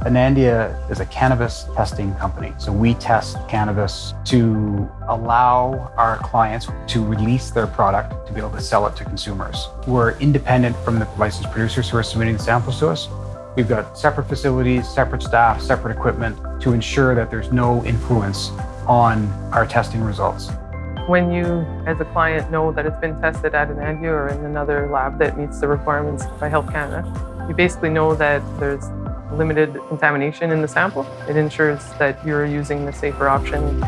Anandia is a cannabis testing company. So we test cannabis to allow our clients to release their product to be able to sell it to consumers. We're independent from the licensed producers who are submitting the samples to us. We've got separate facilities, separate staff, separate equipment to ensure that there's no influence on our testing results. When you, as a client, know that it's been tested at Anandia or in another lab that meets the requirements by Health Canada, you basically know that there's limited contamination in the sample. It ensures that you're using the safer option